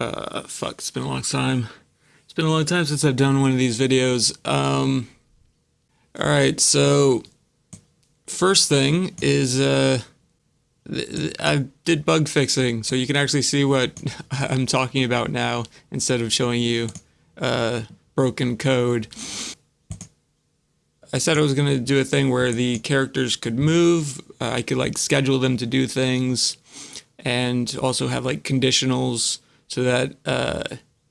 Uh, fuck, it's been a long time. It's been a long time since I've done one of these videos. Um, all right, so first thing is uh, I did bug fixing, so you can actually see what I'm talking about now instead of showing you uh, broken code. I said I was going to do a thing where the characters could move. Uh, I could like schedule them to do things and also have like conditionals so that, uh,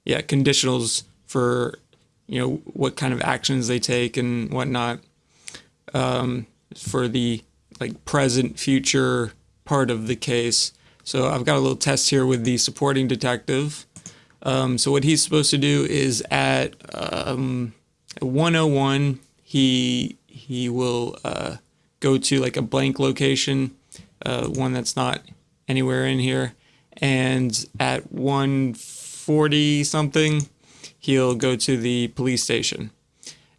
yeah, conditionals for, you know, what kind of actions they take and whatnot um, for the like present, future part of the case. So I've got a little test here with the supporting detective. Um, so what he's supposed to do is at um, 101 he he will uh, go to like a blank location, uh, one that's not anywhere in here, and at 140 something, he'll go to the police station,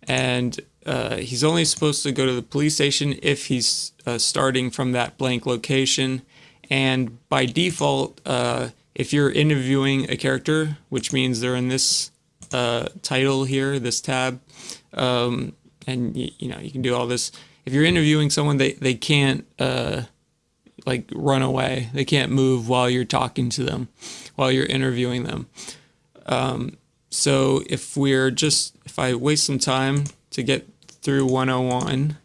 and uh, he's only supposed to go to the police station if he's uh, starting from that blank location, and by default, uh, if you're interviewing a character, which means they're in this uh, title here, this tab. Um, and you, know you can do all this. If you're interviewing someone, they they can't uh, like run away. They can't move while you're talking to them, while you're interviewing them. Um, so if we're just if I waste some time to get through 101,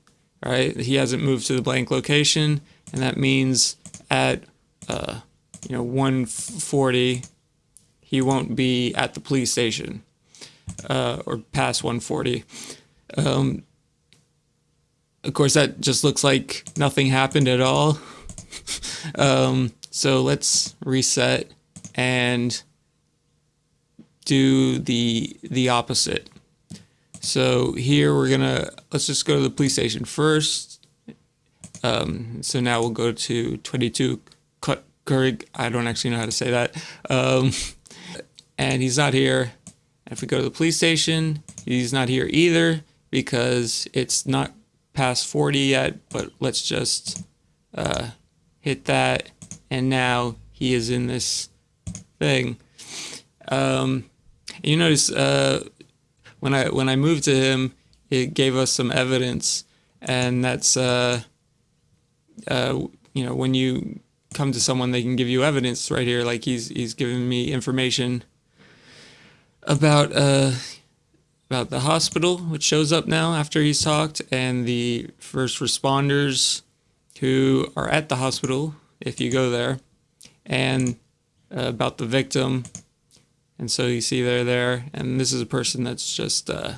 right? He hasn't moved to the blank location, and that means at uh, you know 140 he won't be at the police station uh, or past 140 um, of course, that just looks like nothing happened at all. Um, so let's reset and do the the opposite. So here we're gonna let's just go to the police station first. Um, so now we'll go to 22 Kurig. I don't actually know how to say that. Um, and he's not here. If we go to the police station, he's not here either because it's not past 40 yet, but let's just uh, hit that. And now he is in this thing. Um, you notice uh, when I when I moved to him, it gave us some evidence, and that's uh, uh, you know when you come to someone, they can give you evidence right here. Like he's he's giving me information about uh, about the hospital, which shows up now after he's talked, and the first responders who are at the hospital, if you go there, and uh, about the victim. And so you see they're there, and this is a person that's just uh,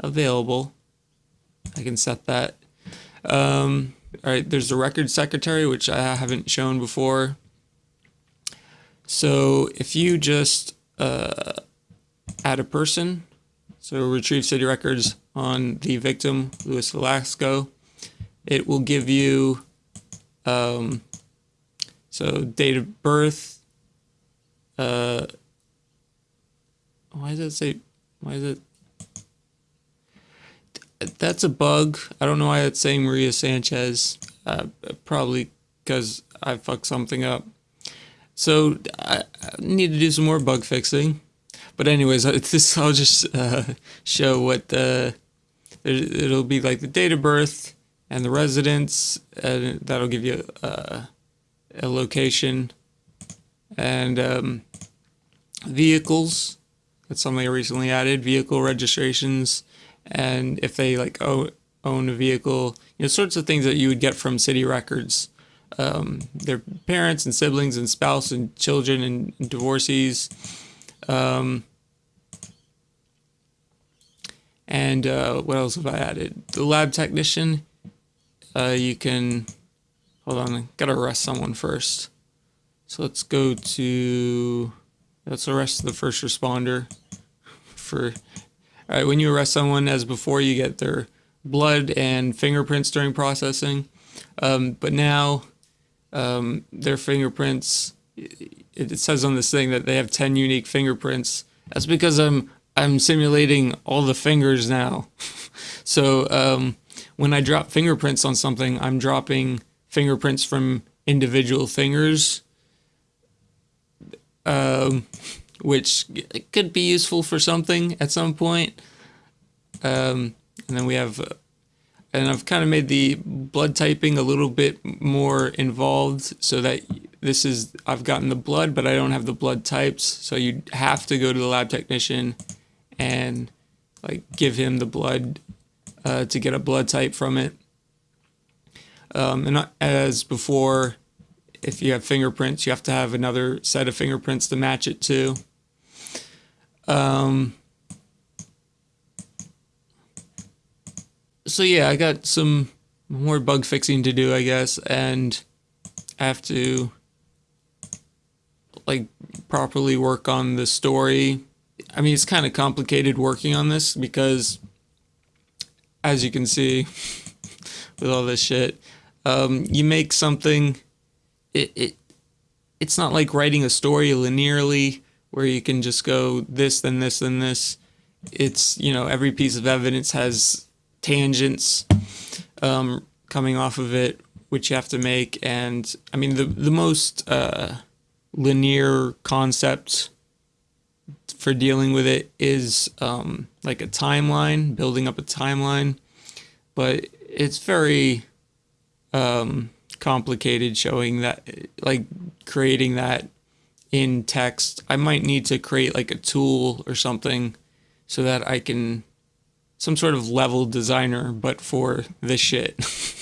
available. I can set that. Um, all right, there's the record secretary, which I haven't shown before. So if you just uh, add a person, so retrieve city records on the victim, Luis Velasco. It will give you, um, so date of birth. Uh, why does it say, why is it? That's a bug. I don't know why it's saying Maria Sanchez. Uh, probably because I fucked something up. So I, I need to do some more bug fixing. But anyways, this I'll just uh, show what the it'll be like the date of birth and the residence, and that'll give you uh, a location and um, vehicles. That's something I recently added. Vehicle registrations, and if they like own own a vehicle, you know, sorts of things that you would get from city records. Um, their parents and siblings and spouse and children and, and divorcees. Um, and uh, what else have I added? The lab technician, uh, you can, hold on, gotta arrest someone first. So let's go to, let's arrest the first responder for, all right, when you arrest someone as before, you get their blood and fingerprints during processing. Um, but now um, their fingerprints, it says on this thing that they have 10 unique fingerprints. That's because I'm I'm simulating all the fingers now. so um, when I drop fingerprints on something, I'm dropping fingerprints from individual fingers. Um, which could be useful for something at some point. Um, and then we have, uh, and I've kind of made the blood typing a little bit more involved so that this is, I've gotten the blood, but I don't have the blood types. So you have to go to the lab technician and like give him the blood uh, to get a blood type from it. Um, and as before, if you have fingerprints, you have to have another set of fingerprints to match it to. Um, so yeah, I got some more bug fixing to do, I guess, and I have to like properly work on the story. I mean, it's kind of complicated working on this because, as you can see, with all this shit, um, you make something. It, it it's not like writing a story linearly where you can just go this then this then this. It's you know every piece of evidence has tangents um, coming off of it, which you have to make. And I mean, the the most uh, linear concept for dealing with it is um, like a timeline, building up a timeline, but it's very um, complicated showing that, like creating that in text. I might need to create like a tool or something so that I can some sort of level designer, but for this shit.